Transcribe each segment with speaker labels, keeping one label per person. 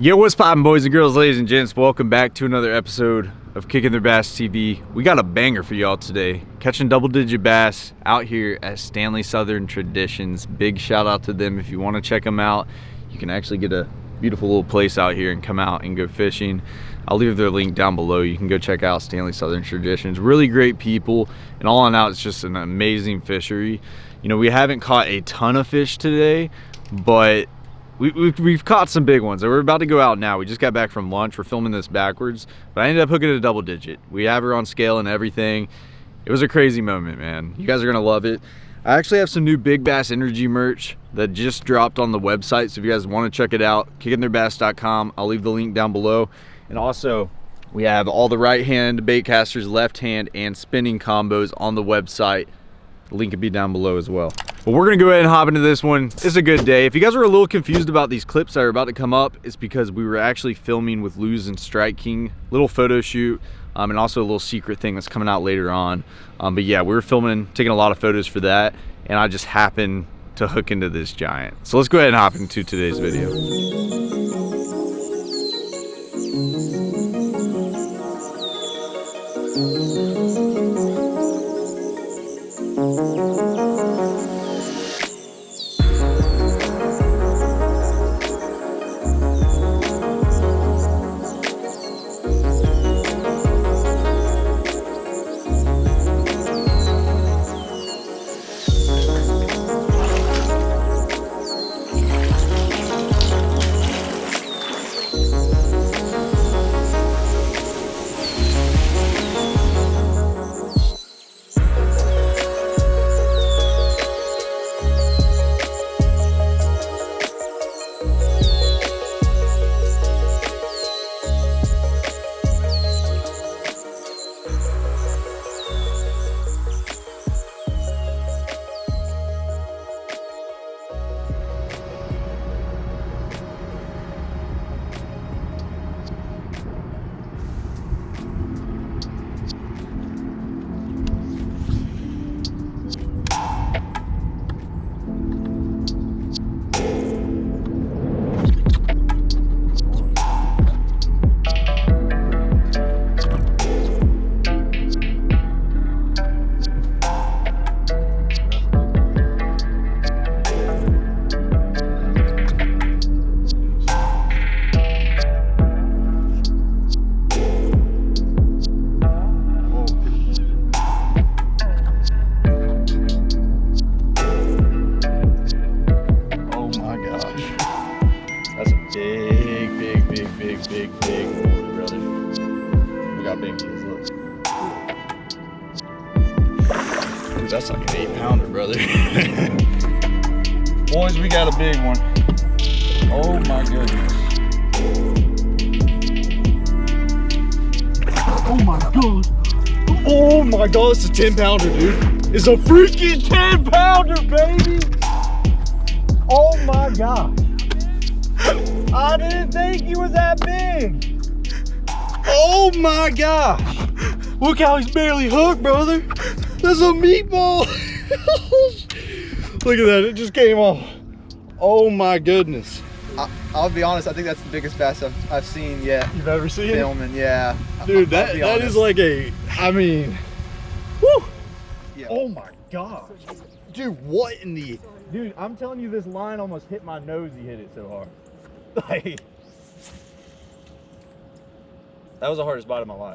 Speaker 1: Yo, what's poppin' boys and girls, ladies and gents? Welcome back to another episode of Kicking Their Bass TV. We got a banger for y'all today. Catching double digit bass out here at Stanley Southern Traditions. Big shout out to them. If you wanna check them out, you can actually get a beautiful little place out here and come out and go fishing. I'll leave their link down below. You can go check out Stanley Southern Traditions. Really great people. And all in all, it's just an amazing fishery. You know, we haven't caught a ton of fish today, but we, we've, we've caught some big ones. We're about to go out now. We just got back from lunch. We're filming this backwards, but I ended up hooking it a double digit. We have her on scale and everything. It was a crazy moment, man. You guys are gonna love it. I actually have some new Big Bass Energy merch that just dropped on the website. So if you guys wanna check it out, kickingtheirbass.com. I'll leave the link down below. And also, we have all the right hand bait casters, left hand, and spinning combos on the website. The link will be down below as well. But we're gonna go ahead and hop into this one. It's a good day. If you guys are a little confused about these clips that are about to come up, it's because we were actually filming with Lew's and Strike King, little photo shoot, um, and also a little secret thing that's coming out later on. Um, but yeah, we were filming, taking a lot of photos for that, and I just happened to hook into this giant. So let's go ahead and hop into today's video. Oh my god. Oh my god, it's a 10 pounder, dude. It's a freaking 10 pounder, baby. Oh my god. I didn't think he was that big. Oh my gosh. Look how he's barely hooked, brother. That's a meatball. Look at that, it just came off. Oh my goodness.
Speaker 2: I'll be honest. I think that's the biggest bass I've, I've seen yet.
Speaker 1: You've ever seen
Speaker 2: Filming, yeah.
Speaker 1: Dude,
Speaker 2: I'll
Speaker 1: that, that
Speaker 2: honest.
Speaker 1: like a, I mean, woo.
Speaker 2: Yeah.
Speaker 1: Oh my gosh. Dude, what in the, dude, I'm telling you this line almost hit my nose, he hit it so hard. Like, that was the hardest bite of my life.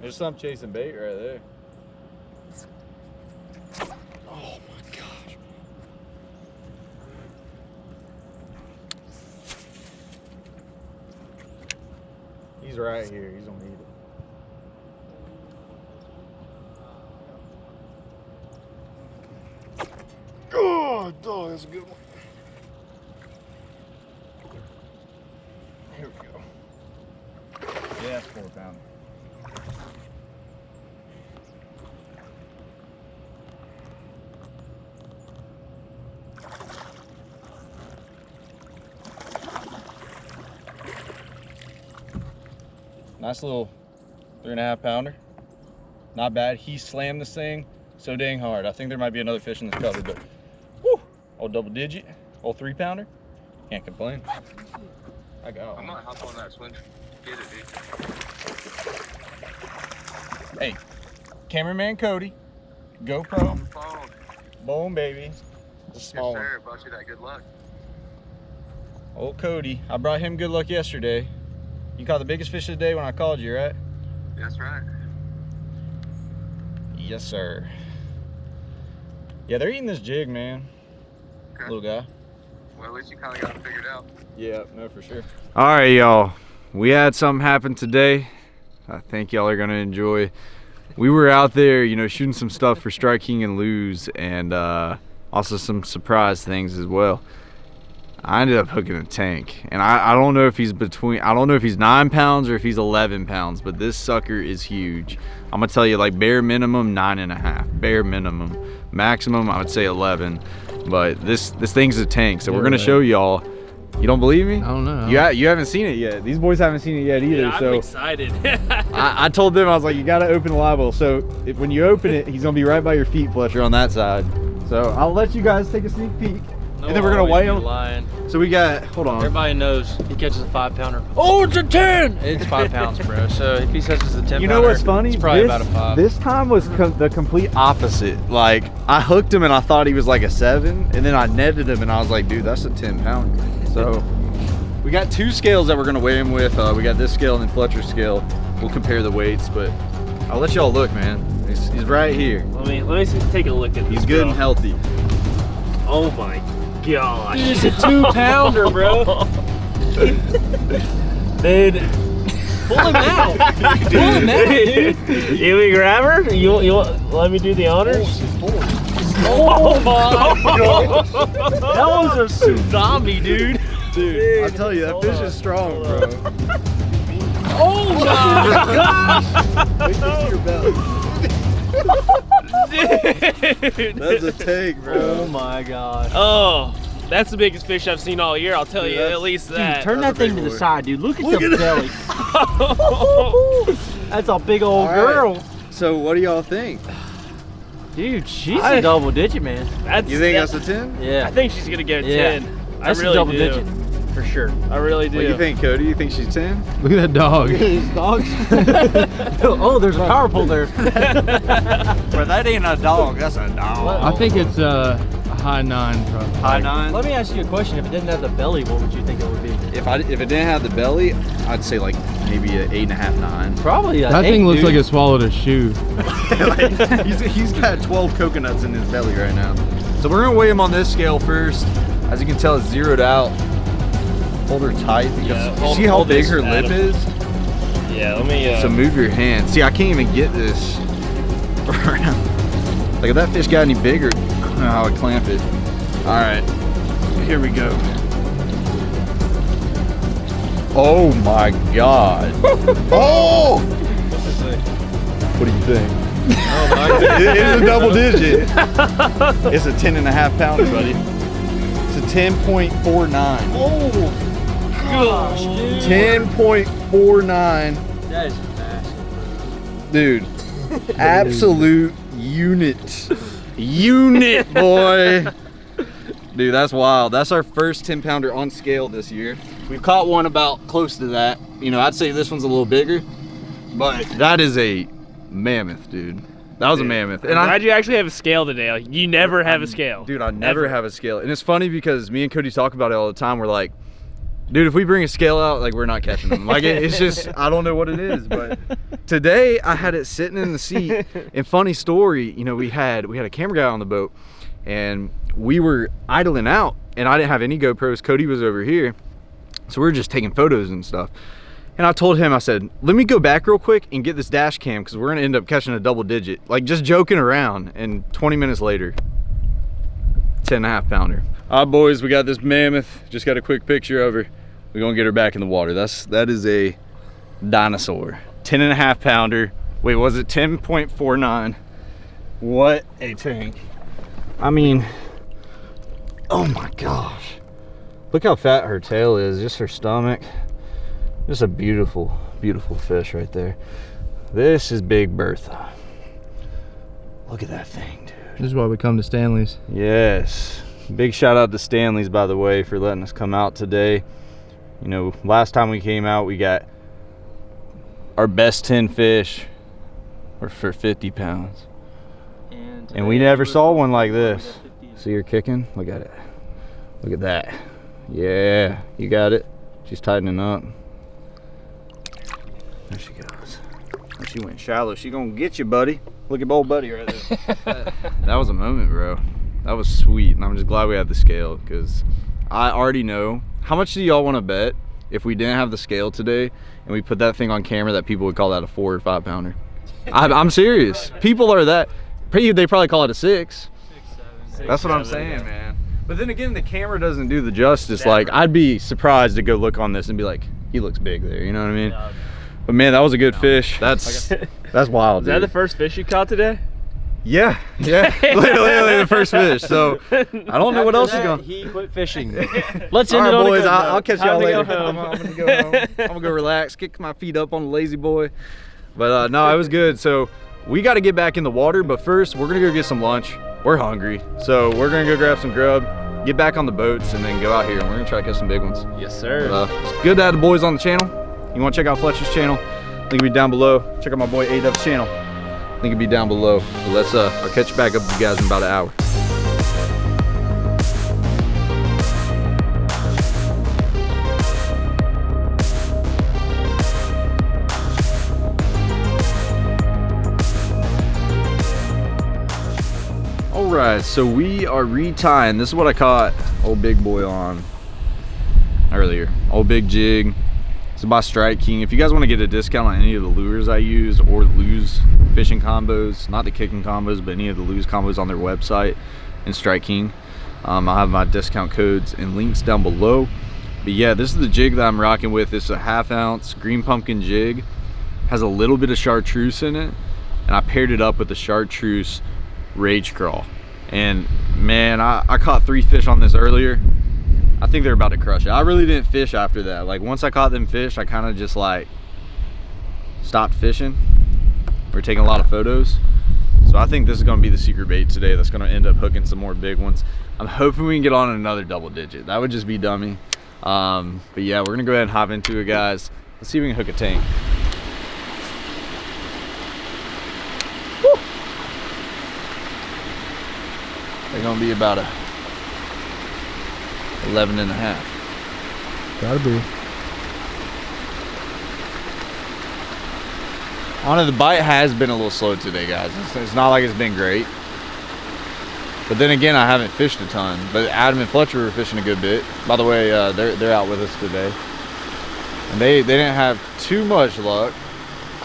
Speaker 1: There's some chasing bait right there. Oh my gosh. He's right here. He's gonna eat it. Oh, dog, that's a good one. Here we go. Yeah, that's four pound. Nice little three and a half pounder. Not bad. He slammed this thing so dang hard. I think there might be another fish in this cover, but whoo, old double digit. old three pounder? Can't complain. I got
Speaker 3: I'm gonna hop on that swing. Get it, dude.
Speaker 1: Hey, cameraman Cody, GoPro,
Speaker 3: Phone.
Speaker 1: boom baby. It's a
Speaker 3: Yes,
Speaker 1: small one.
Speaker 3: sir. Brought you that good luck.
Speaker 1: Old Cody, I brought him good luck yesterday. You caught the biggest fish of the day when I called you, right?
Speaker 3: That's right.
Speaker 1: Yes, sir. Yeah, they're eating this jig, man.
Speaker 3: Okay.
Speaker 1: Little guy.
Speaker 3: Well, at least you kind of got it figured out.
Speaker 1: Yeah, no, for sure. All right, y'all. We had something happen today. I think y'all are gonna enjoy. We were out there, you know, shooting some stuff for Strike King and Lew's, and uh, also some surprise things as well. I ended up hooking a tank, and I, I don't know if he's between. I don't know if he's nine pounds or if he's 11 pounds, but this sucker is huge. I'm gonna tell you, like bare minimum nine and a half, bare minimum. Maximum, I would say 11. But this this thing's a tank, so we're gonna
Speaker 4: Yeah.
Speaker 1: show y'all. You don't believe me?
Speaker 4: I don't know.
Speaker 1: You, ha- you haven't seen it yet. These boys haven't seen it yet either.
Speaker 5: Yeah, I'm
Speaker 1: so
Speaker 5: excited.
Speaker 1: I, I told them I was like, you gotta open the live well. So if, when you open it, he's gonna be right by your feet, Fletcher, on that side. So I'll let you guys take a sneak peek, and then we're gonna weigh them.
Speaker 4: Lying.
Speaker 1: So we got, hold on.
Speaker 4: Everybody knows he catches a five pounder. Oh, it's a ten. It's five pounds, bro. So if he says it's a ten,
Speaker 1: You know what's funny?
Speaker 4: It's probably
Speaker 1: this,
Speaker 4: about a five.
Speaker 1: This time was com- the complete opposite. Like I hooked him and I thought he was like a seven, and then I netted him and I was like, dude, that's a ten pounder. So we got two scales that we're gonna weigh him with. Uh, we got this scale and then Fletcher's scale. We'll compare the weights, but I'll let y'all look, man. He's, he's right here.
Speaker 5: let me let me take a look at this.
Speaker 1: He's good and healthy.
Speaker 5: Oh my gosh.
Speaker 4: It's a two pounder, bro.
Speaker 5: Dude.
Speaker 4: Pull him out. Pull him out, dude.
Speaker 5: you we grab her? You you want let me do the honors?
Speaker 4: Oh my oh god. That was a tsunami, dude.
Speaker 1: Dude, I tell you, that fish
Speaker 5: on,
Speaker 1: is strong, bro.
Speaker 4: Oh my god.
Speaker 1: Wait till you your belly.
Speaker 5: Dude.
Speaker 1: That's a take, bro.
Speaker 4: Oh my gosh.
Speaker 5: Oh, that's the biggest fish I've seen all year. I'll tell
Speaker 1: Dude,
Speaker 5: you at least
Speaker 4: Dude,
Speaker 5: that.
Speaker 4: turn
Speaker 1: That's
Speaker 4: that thing
Speaker 1: big
Speaker 4: to the side, dude. Look at
Speaker 1: Look
Speaker 4: the
Speaker 1: at it.
Speaker 4: belly. That's a big old
Speaker 1: All right.
Speaker 4: girl.
Speaker 1: So what do y'all think?
Speaker 4: Dude, she's
Speaker 5: I-
Speaker 4: a double digit, man.
Speaker 5: that's,
Speaker 1: You think
Speaker 5: that-
Speaker 1: that's a 10?
Speaker 4: Yeah.
Speaker 5: I think she's gonna get a
Speaker 4: Yeah.
Speaker 5: ten.
Speaker 4: That's
Speaker 5: I really
Speaker 4: a double
Speaker 5: do.
Speaker 4: digit. For sure.
Speaker 5: I really do.
Speaker 1: What do you think, Cody? You think she's 10?
Speaker 6: Look at that dog.
Speaker 4: His dogs. oh, there's a power pole there.
Speaker 1: Bro, that ain't a dog. That's a dog.
Speaker 6: I think it's uh, a high nine, probably.
Speaker 1: high nine.
Speaker 4: Let me ask you a question. If it didn't have the belly, what would you think it would be?
Speaker 1: If I if it didn't have the belly, I'd say like maybe an eight and a half, nine.
Speaker 4: Probably a
Speaker 6: That
Speaker 4: eight,
Speaker 6: thing looks
Speaker 4: dude.
Speaker 6: like it swallowed a shoe.
Speaker 1: Like, he's, he's got 12 coconuts in his belly right now. So we're gonna weigh him on this scale first. As you can tell, it's zeroed out. Hold her tight because
Speaker 5: Yeah, hold-
Speaker 1: see how big her lip
Speaker 5: Adam.
Speaker 1: is.
Speaker 5: Yeah, let me. Uh,
Speaker 1: So move your hand. See, I can't even get this around. Like if that fish got any bigger, I don't know how I clamp it. All right, here we go. Oh my God. oh! What do you think? it is a double digit. it's a 10 and a half pounder, buddy. It's a 10.49.
Speaker 4: Gosh, dude.
Speaker 1: 10.49.
Speaker 4: That is massive.
Speaker 1: Dude, absolute unit. Unit, boy. Dude, that's wild. That's our first 10 pounder on scale this year. We've caught one about close to that. You know, I'd say this one's a little bigger, but that is a mammoth, dude. That was a mammoth.
Speaker 5: And I'm glad you actually have a scale today. Like you never have a scale.
Speaker 1: Dude, I never
Speaker 5: Ever.
Speaker 1: have a scale. And it's funny because me and Cody talk about it all the time. We're like, dude, if we bring a scale out, like we're not catching them. Like it, it's just, I don't know what it is. But today I had it sitting in the seat. And funny story, you know, we had we had a camera guy on the boat, and we were idling out, and I didn't have any GoPros. Cody was over here, so we were just taking photos and stuff. And I told him, I said, let me go back real quick and get this dash cam because we're gonna end up catching a double digit. Like just joking around. And 20 minutes later, 10 and a half pounder. All right, boys, we got this mammoth. Just got a quick picture of her. We're gonna get her back in the water. That's that is a dinosaur. 10 and a half pounder. Wait, was it 10.49? What a tank. I mean, oh my gosh. Look how fat her tail is, just her stomach. Just a beautiful, beautiful fish right there. This is Big Bertha. Look at that thing, dude.
Speaker 6: This is why we come to Stanley's.
Speaker 1: Yes. big shout out to Stanley's, by the way, for letting us come out today. You know, last time we came out, we got our best 10 fish were for 50 pounds. And we never saw one like this. See her kicking? Look at it. Look at that. Yeah, you got it. She's tightening up. There she goes. She went shallow. She gonna get you, buddy. Look at old buddy right there. that was a moment, bro. That was sweet, and I'm just glad we had the scale because I already know. How much do y'all want to bet if we didn't have the scale today and we put that thing on camera that people would call that a four or five pounder? I'm, I'm serious. People are that. They probably call it a six. That's what I'm saying, man. But then again, the camera doesn't do the justice. Like, I'd be surprised to go look on this and be like, he looks big there. You know what I mean? But man, that was a good fish. That's that's wild.
Speaker 5: Is that the first fish you caught today?
Speaker 1: Yeah, yeah. literally the first fish. So I don't know what else is going.
Speaker 4: He quit fishing.
Speaker 5: Let's end
Speaker 1: right,
Speaker 5: it on a
Speaker 1: boys.
Speaker 5: good
Speaker 1: I'll. I'll catch y'all later.
Speaker 5: go home.
Speaker 1: I'm, I'm gonna go home. I'm gonna go relax, kick my feet up on the lazy boy. But uh, no, it was good. So we got to get back in the water. But first, we're gonna go get some lunch. We're hungry, so we're gonna go grab some grub, get back on the boats, and then go out here and we're gonna try to catch some big ones.
Speaker 5: Yes, sir.
Speaker 1: But, uh, it's good to have the boys on the channel. You want to check out Fletcher's channel? Link will be down below. Check out my boy A Dub's channel. Link will be down below. But let's uh, I'll catch you back up with you guys in about an hour. All right, so we are retying. This is what I caught old big boy on earlier. Old big jig. Is by Strike King. If you guys want to get a discount on any of the lures I use or Lew's fishing combos, not the kicking combos, but any of the Lew's combos on their website and Strike King, um, I'll have my discount codes and links down below. But yeah, this is the jig that I'm rocking with. It's a half ounce green pumpkin jig. Has a little bit of chartreuse in it. And I paired it up with the chartreuse Rage Craw. And man, I, I caught three fish on this earlier. I think they're about to crush it. I really didn't fish after that. Like once I caught them fish, I kind of just like stopped fishing. We're taking a lot of photos. So I think this is gonna be the secret bait today that's gonna end up hooking some more big ones. I'm hoping we can get on another double digit. That would just be dummy. Um, but yeah, we're gonna go ahead and hop into it, guys. Let's see if we can hook a tank. Woo! They're gonna be about a 11 and a half.
Speaker 6: Gotta be.
Speaker 1: On the bite has been a little slow today, guys. It's, it's not like it's been great. But then again, I haven't fished a ton. But Adam and Fletcher were fishing a good bit. By the way, uh, they're they're out with us today, and they they didn't have too much luck.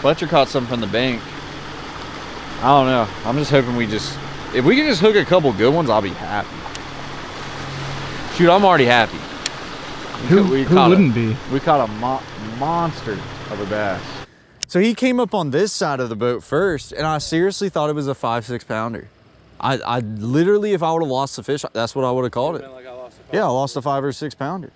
Speaker 1: Fletcher caught some from the bank. I don't know. I'm just hoping we just if we can just hook a couple good ones, I'll be happy. Shoot, I'm already happy.
Speaker 6: Who,
Speaker 1: We
Speaker 6: who
Speaker 1: caught a-
Speaker 6: wouldn't be?
Speaker 1: we caught a mo monster of a bass. So he came up on this side of the boat first, and I seriously thought it was a five, six pounder. I, I literally, if I would have lost the fish, that's what I would have called it. Yeah, I lost a five or six pounder.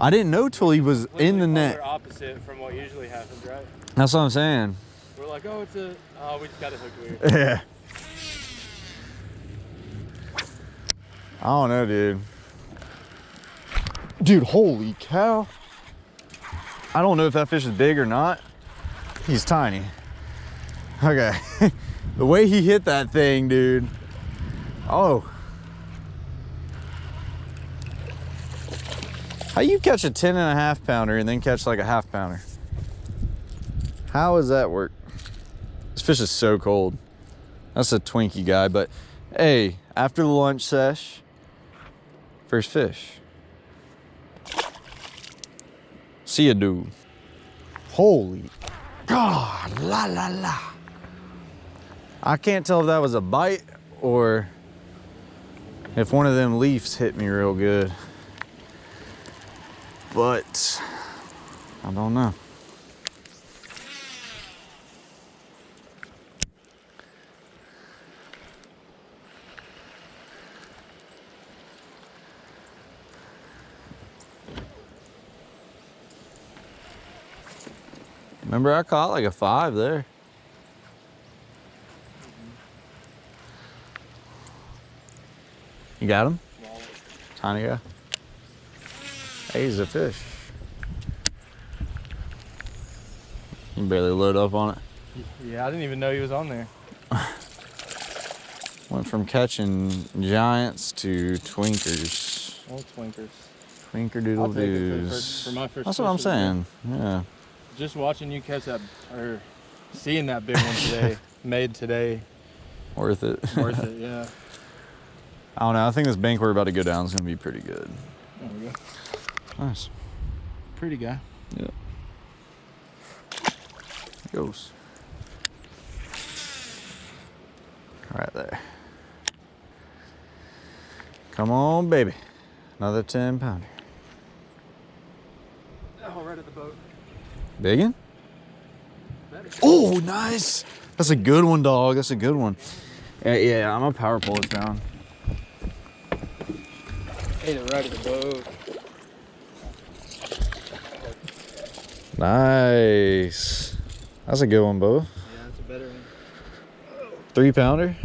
Speaker 1: I didn't know till he was in the net.
Speaker 5: opposite from what usually happens, right?
Speaker 1: That's what I'm saying.
Speaker 5: We're like, oh, it's a, oh, we just got a hook weird.
Speaker 1: Yeah. I don't know, dude. Dude, holy cow. I don't know if that fish is big or not. He's tiny. Okay. the way he hit that thing, dude. Oh. How you catch a 10 and a half pounder and then catch like a half pounder? How does that work? This fish is so cold. That's a Twinkie guy, but hey, after the lunch sesh, first fish. See ya, dude. Holy God, la la la. I can't tell if that was a bite or if one of them leaves hit me real good. But I don't know. Remember I caught like a five there. You got him? Tiny guy. Hey, he's a fish. You barely load up on it.
Speaker 6: Yeah, I didn't even know he was on there.
Speaker 1: Went from catching giants to twinkers.
Speaker 6: Old twinkers.
Speaker 1: Twinker doodle
Speaker 6: for-
Speaker 1: doos.
Speaker 6: for first
Speaker 1: That's what I'm saying. Yeah.
Speaker 6: Just watching you catch that, or seeing that big one today, made today,
Speaker 1: Worth it.
Speaker 6: worth it. Yeah.
Speaker 1: I don't know. I think this bank we're about to go down is going to be pretty good.
Speaker 6: There we go.
Speaker 1: Nice.
Speaker 6: Pretty guy. Yeah.
Speaker 1: Goes. Right there. Come on, baby. Another 10 pounder.
Speaker 6: Oh, right at the boat.
Speaker 1: Biggin? Oh, nice. That's a good one, dog. That's a good one. Yeah, yeah I'm a power pull it down.
Speaker 6: Ate it right at the boat.
Speaker 1: Nice. That's a good one, Bo.
Speaker 6: Yeah, it's a better one.
Speaker 1: Three pounder?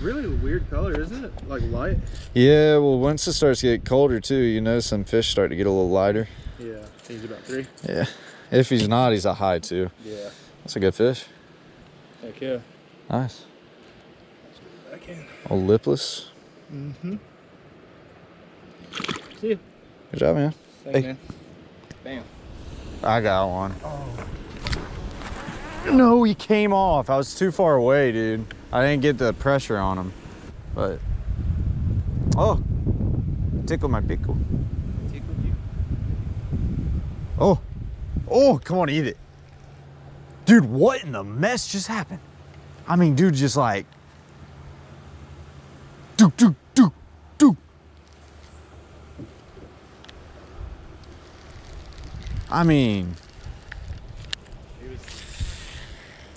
Speaker 6: Really weird color, isn't it? Like light.
Speaker 1: Yeah, well, once it starts to get colder, too, you know, some fish start to get a little lighter.
Speaker 6: Yeah. He's about three.
Speaker 1: Yeah. If he's not, he's a high, too.
Speaker 6: Yeah.
Speaker 1: That's a good fish.
Speaker 6: Heck yeah.
Speaker 1: Nice.
Speaker 6: Back in.
Speaker 1: Old lipless.
Speaker 6: Mm-hmm. See you.
Speaker 1: Good job, man.
Speaker 6: Thanks,
Speaker 1: Hey.
Speaker 6: man. Bam.
Speaker 1: I got one. Oh. No, he came off. I was too far away, dude. I didn't get the pressure on him. But oh, tickled my pickle. Oh, oh, come on, eat it, dude. What in the mess just happened? I mean, dude, just like, dude, dude, dude, dude. I mean,
Speaker 6: He was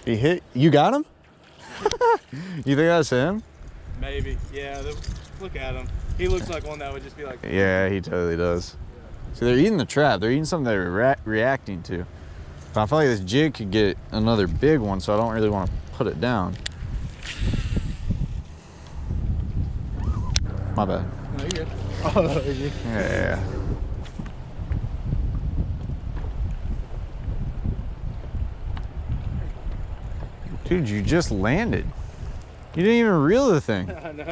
Speaker 1: he hit. You got him? you think that's him?
Speaker 6: maybe. Yeah. Look at him. He looks like one that would just be like.
Speaker 1: Yeah, he totally does. So they're eating the trap. They're eating something they're rea- reacting to. But I feel like this jig could get another big one, so I don't really want to put it down. My bad.
Speaker 6: No, you're good. Oh, you.
Speaker 1: Yeah. Dude, you just landed. You didn't even reel the thing.
Speaker 6: I know.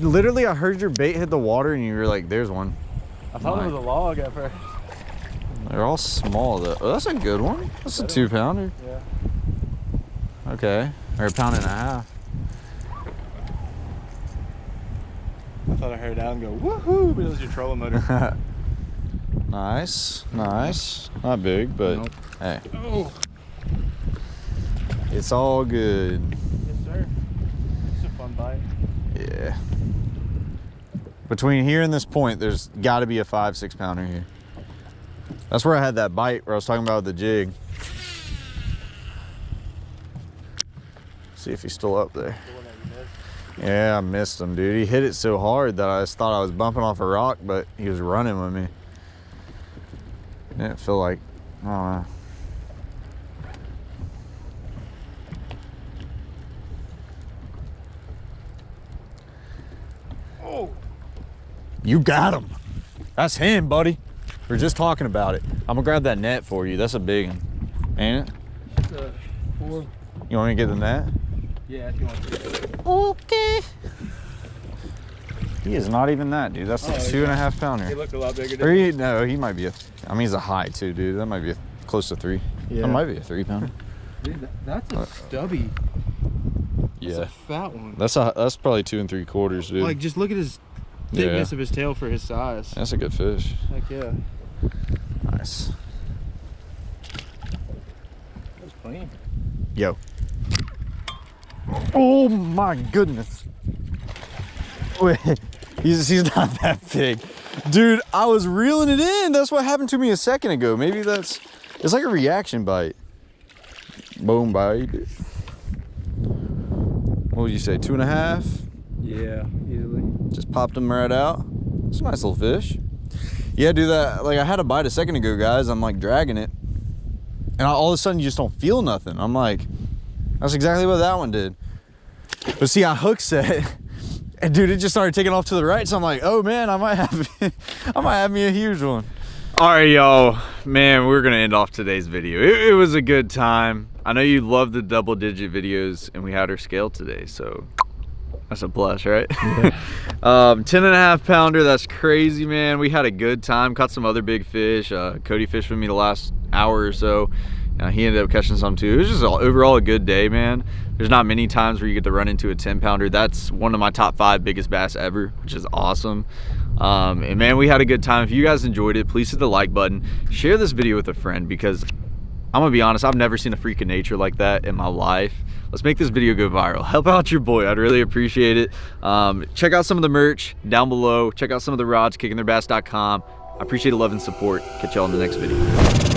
Speaker 1: Literally, I heard your bait hit the water and you were like, there's one.
Speaker 6: I thought it was a log at first.
Speaker 1: They're all small though. Oh, that's a good one. That's a two pounder.
Speaker 6: Yeah.
Speaker 1: Okay. Or a pound and a half.
Speaker 6: I thought I heard it out and go woohoo, but it was your trolling motor.
Speaker 1: nice. Nice. Not big, but
Speaker 6: Nope.
Speaker 1: hey,
Speaker 6: oh.
Speaker 1: it's all good.
Speaker 6: Yes, sir. It's a fun bite.
Speaker 1: Yeah. Between here and this point, there's got to be a five, six pounder here. That's where I had that bite where I was talking about the jig. See if he's still up there. Yeah, I missed him, dude. He hit it so hard that I just thought I was bumping off a rock, but he was running with me. Didn't feel like, I don't know. You got him. That's him, buddy. We are just talking about it. I'm gonna grab that net for you. That's a big one, ain't it?
Speaker 6: It's a four.
Speaker 1: You want me to get the net?
Speaker 6: Yeah, if you want to.
Speaker 1: Okay. He is not even that, dude. That's a
Speaker 6: Oh,
Speaker 1: two and a half pounder.
Speaker 6: He looked a lot bigger.
Speaker 1: Or
Speaker 6: Didn't
Speaker 1: he, no, he might be a. I mean, he's a high too, dude. That might be a, close to three.
Speaker 6: Yeah.
Speaker 1: That might be a three pounder.
Speaker 6: Dude, that's a uh, stubby. That's
Speaker 1: yeah,
Speaker 6: a fat one.
Speaker 1: that's a that's probably two and three quarters, dude.
Speaker 6: Like, just look at his
Speaker 1: Yeah.
Speaker 6: thickness of his tail for his size.
Speaker 1: that's a good fish.
Speaker 6: Heck yeah.
Speaker 1: Nice.
Speaker 6: That was clean.
Speaker 1: Yo. Oh my goodness. Wait, he's, he's not that big. Dude, I was reeling it in. That's what happened to me a second ago. Maybe that's, it's like a reaction bite. Boom bite. What would you say, two and a half?
Speaker 6: Yeah, easily.
Speaker 1: Just popped him right out. It's a nice little fish. Yeah, do that. Like I had a bite a second ago, guys. I'm like dragging it. And all of a sudden you just don't feel nothing. I'm like, that's exactly what that one did. But see, I hook set And dude, it just started taking off to the right. So I'm like, oh man, I might have, I might have me a huge one. All right, y'all, man, we're gonna end off today's video. It, it was a good time. I know you love the double digit videos and we had our scale today. So that's a plus, right? um, 10 and a half pounder. That's crazy, man. We had a good time. Caught some other big fish. Uh, Cody fished with me the last hour or so. Uh, he ended up catching some too. It was just all, overall a good day, man. There's not many times where you get to run into a 10 pounder. That's one of my top five biggest bass ever, which is awesome. Um, and man, we had a good time. If you guys enjoyed it, please hit the like button. Share this video with a friend because I'm gonna be honest, I've never seen a freak of nature like that in my life. Let's make this video go viral. Help out your boy, I'd really appreciate it. Um, check out some of the merch down below. Check out some of the rods, kickingtheirbass.com. I appreciate the love and support. Catch y'all in the next video.